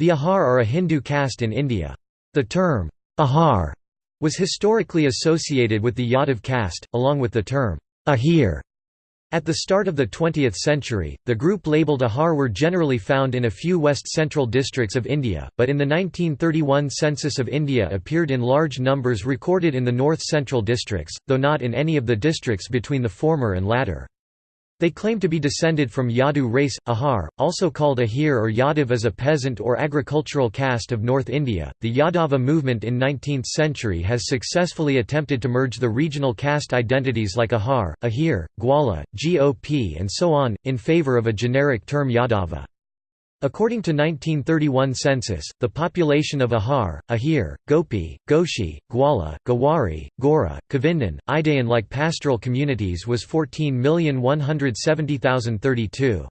The Ahar are a Hindu caste in India. The term, Ahar, was historically associated with the Yadav caste, along with the term, Ahir. At the start of the 20th century, the group labelled Ahar were generally found in a few west-central districts of India, but in the 1931 census of India appeared in large numbers recorded in the north-central districts, though not in any of the districts between the former and latter. They claim to be descended from Yadu race. Ahar, also called Ahir or Yadav as a peasant or agricultural caste of North India. The Yadava movement in 19th century has successfully attempted to merge the regional caste identities like Ahar, Ahir, Gwala, GOP and so on, in favour of a generic term Yadava. According to 1931 census, the population of Ahar, Ahir, Gopi, Ghosi, Gwala, Gawari, Gora, Kavindan, Idayan like pastoral communities was 14,170,032.